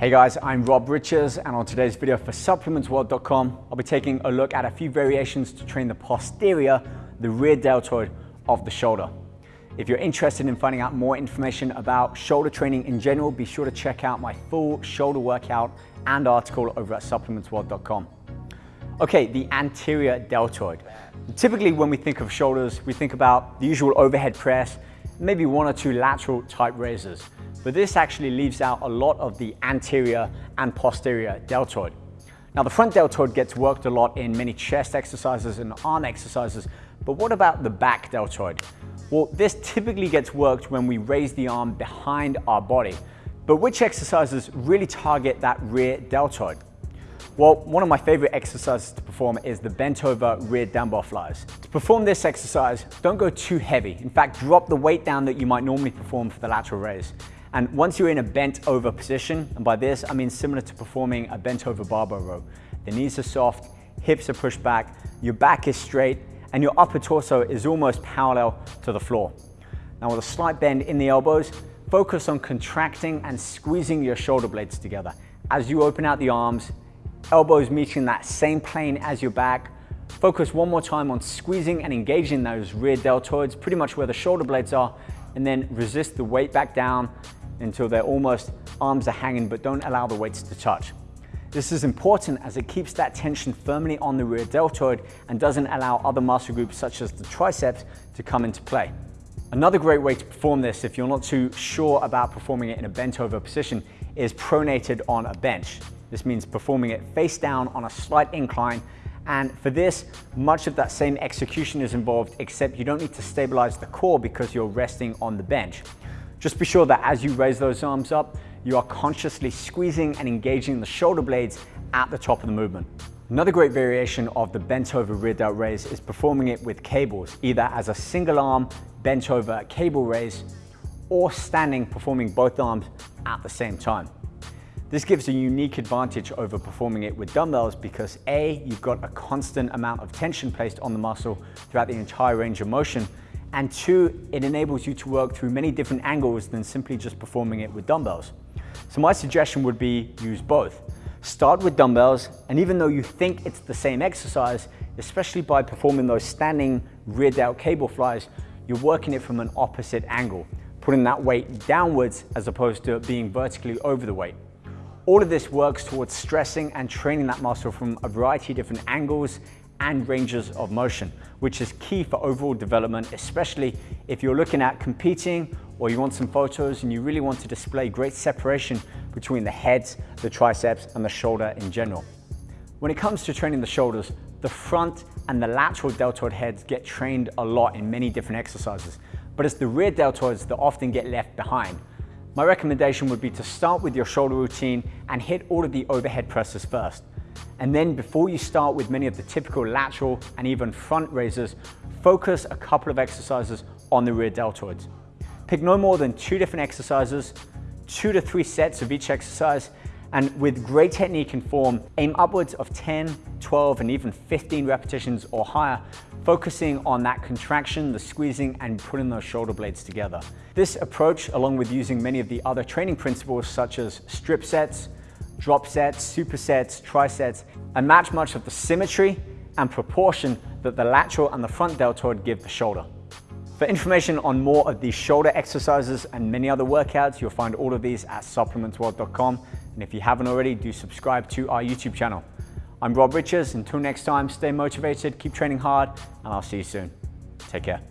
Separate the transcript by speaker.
Speaker 1: Hey guys, I'm Rob Richards and on today's video for supplementsworld.com, I'll be taking a look at a few variations to train the posterior, the rear deltoid of the shoulder. If you're interested in finding out more information about shoulder training in general, be sure to check out my full shoulder workout and article over at supplementsworld.com. Okay, the anterior deltoid. Typically when we think of shoulders, we think about the usual overhead press, maybe one or two lateral type raises but this actually leaves out a lot of the anterior and posterior deltoid. Now the front deltoid gets worked a lot in many chest exercises and arm exercises, but what about the back deltoid? Well, this typically gets worked when we raise the arm behind our body, but which exercises really target that rear deltoid? Well, one of my favorite exercises to perform is the bent over rear dumbbell flies. To perform this exercise, don't go too heavy. In fact, drop the weight down that you might normally perform for the lateral raise. And once you're in a bent over position, and by this I mean similar to performing a bent over barbell row, the knees are soft, hips are pushed back, your back is straight, and your upper torso is almost parallel to the floor. Now with a slight bend in the elbows, focus on contracting and squeezing your shoulder blades together. As you open out the arms, elbows meeting that same plane as your back, focus one more time on squeezing and engaging those rear deltoids, pretty much where the shoulder blades are, and then resist the weight back down until they're almost arms are hanging but don't allow the weights to touch. This is important as it keeps that tension firmly on the rear deltoid and doesn't allow other muscle groups such as the triceps to come into play. Another great way to perform this if you're not too sure about performing it in a bent over position is pronated on a bench. This means performing it face down on a slight incline and for this, much of that same execution is involved except you don't need to stabilize the core because you're resting on the bench. Just be sure that as you raise those arms up, you are consciously squeezing and engaging the shoulder blades at the top of the movement. Another great variation of the bent over rear delt raise is performing it with cables, either as a single arm bent over cable raise or standing performing both arms at the same time. This gives a unique advantage over performing it with dumbbells because A, you've got a constant amount of tension placed on the muscle throughout the entire range of motion, and two, it enables you to work through many different angles than simply just performing it with dumbbells. So my suggestion would be use both. Start with dumbbells, and even though you think it's the same exercise, especially by performing those standing rear delt cable flies, you're working it from an opposite angle, putting that weight downwards as opposed to being vertically over the weight. All of this works towards stressing and training that muscle from a variety of different angles and ranges of motion, which is key for overall development, especially if you're looking at competing or you want some photos and you really want to display great separation between the heads, the triceps, and the shoulder in general. When it comes to training the shoulders, the front and the lateral deltoid heads get trained a lot in many different exercises, but it's the rear deltoids that often get left behind. My recommendation would be to start with your shoulder routine and hit all of the overhead presses first. And then before you start with many of the typical lateral and even front raises, focus a couple of exercises on the rear deltoids. Pick no more than two different exercises, two to three sets of each exercise, and with great technique and form, aim upwards of 10, 12, and even 15 repetitions or higher, focusing on that contraction, the squeezing, and putting those shoulder blades together. This approach, along with using many of the other training principles such as strip sets, drop sets, supersets, trisets, and match much of the symmetry and proportion that the lateral and the front deltoid give the shoulder. For information on more of these shoulder exercises and many other workouts, you'll find all of these at supplementsworld.com. And if you haven't already, do subscribe to our YouTube channel. I'm Rob Richards. Until next time, stay motivated, keep training hard, and I'll see you soon. Take care.